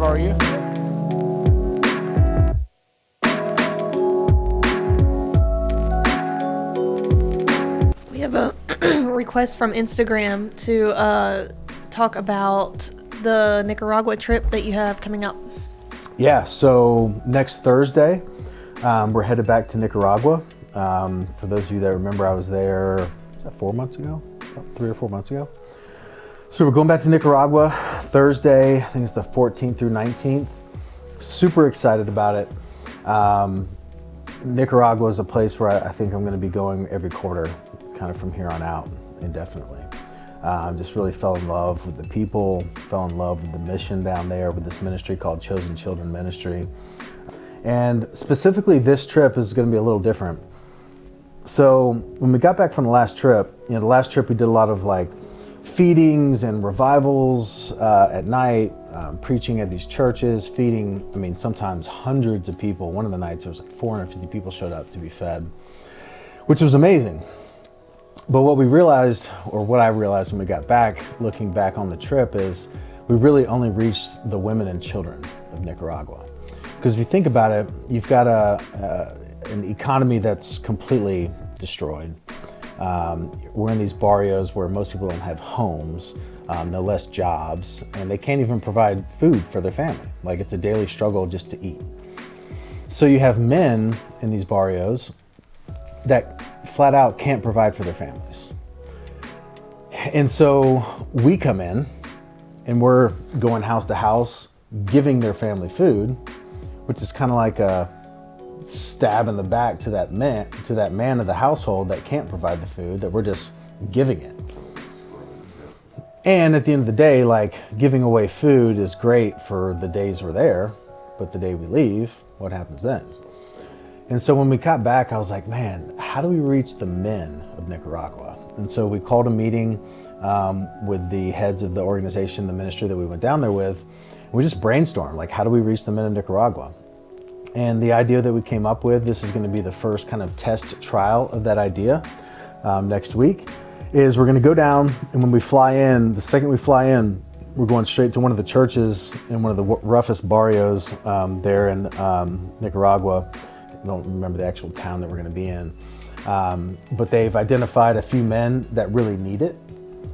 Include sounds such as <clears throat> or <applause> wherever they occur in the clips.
for you. We have a <clears throat> request from Instagram to uh, talk about the Nicaragua trip that you have coming up. Yeah, so next Thursday, um, we're headed back to Nicaragua. Um, for those of you that remember, I was there was that four months ago, About three or four months ago. So we're going back to Nicaragua Thursday. I think it's the 14th through 19th. Super excited about it. Um, Nicaragua is a place where I, I think I'm going to be going every quarter, kind of from here on out, indefinitely. Um, just really fell in love with the people, fell in love with the mission down there with this ministry called Chosen Children Ministry. And specifically, this trip is going to be a little different. So when we got back from the last trip, you know, the last trip we did a lot of like feedings and revivals uh, at night, um, preaching at these churches, feeding, I mean, sometimes hundreds of people. One of the nights there was like 450 people showed up to be fed, which was amazing. But what we realized, or what I realized when we got back, looking back on the trip, is we really only reached the women and children of Nicaragua. Because if you think about it, you've got a, a an economy that's completely destroyed. Um, we're in these barrios where most people don't have homes, um, no less jobs, and they can't even provide food for their family. Like it's a daily struggle just to eat. So you have men in these barrios that flat out can't provide for their families. And so we come in and we're going house to house, giving their family food, which is kind of like a stab in the back to that man, to that man of the household that can't provide the food, that we're just giving it. And at the end of the day, like giving away food is great for the days we're there, but the day we leave, what happens then? And so when we got back, I was like, man, how do we reach the men of Nicaragua? And so we called a meeting um, with the heads of the organization, the ministry that we went down there with. We just brainstormed, like, how do we reach the men of Nicaragua? And the idea that we came up with, this is going to be the first kind of test trial of that idea um, next week, is we're going to go down and when we fly in, the second we fly in, we're going straight to one of the churches in one of the roughest barrios um, there in um, Nicaragua. I don't remember the actual town that we're going to be in. Um, but they've identified a few men that really need it,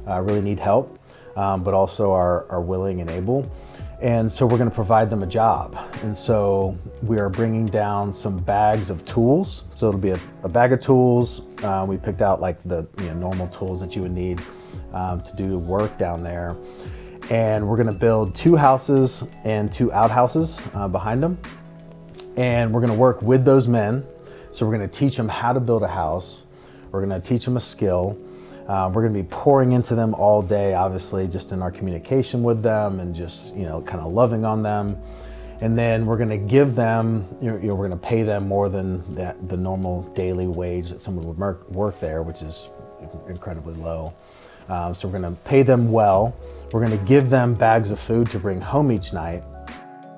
uh, really need help, um, but also are, are willing and able. And so we're going to provide them a job. And so we are bringing down some bags of tools. So it'll be a, a bag of tools. Uh, we picked out like the you know, normal tools that you would need um, to do work down there. And we're going to build two houses and two outhouses uh, behind them. And we're going to work with those men. So we're going to teach them how to build a house. We're going to teach them a skill. Uh, we're going to be pouring into them all day, obviously, just in our communication with them and just, you know, kind of loving on them. And then we're going to give them, you know, we're going to pay them more than that, the normal daily wage that someone would work there, which is incredibly low. Um, so we're going to pay them well. We're going to give them bags of food to bring home each night.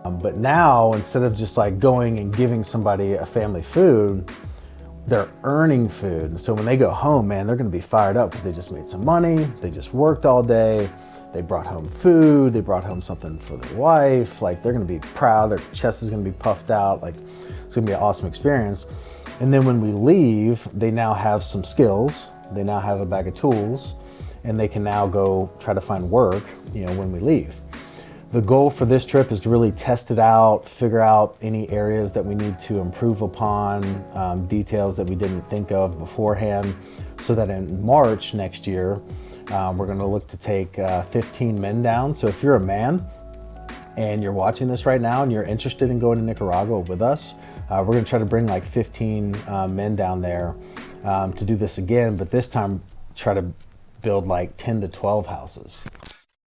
Um, but now, instead of just like going and giving somebody a family food, they're earning food. And so when they go home, man, they're gonna be fired up because they just made some money, they just worked all day, they brought home food, they brought home something for their wife, like they're gonna be proud, their chest is gonna be puffed out, like it's gonna be an awesome experience. And then when we leave, they now have some skills, they now have a bag of tools, and they can now go try to find work, you know, when we leave. The goal for this trip is to really test it out, figure out any areas that we need to improve upon, um, details that we didn't think of beforehand, so that in March next year, um, we're gonna look to take uh, 15 men down. So if you're a man and you're watching this right now and you're interested in going to Nicaragua with us, uh, we're gonna try to bring like 15 uh, men down there um, to do this again, but this time try to build like 10 to 12 houses.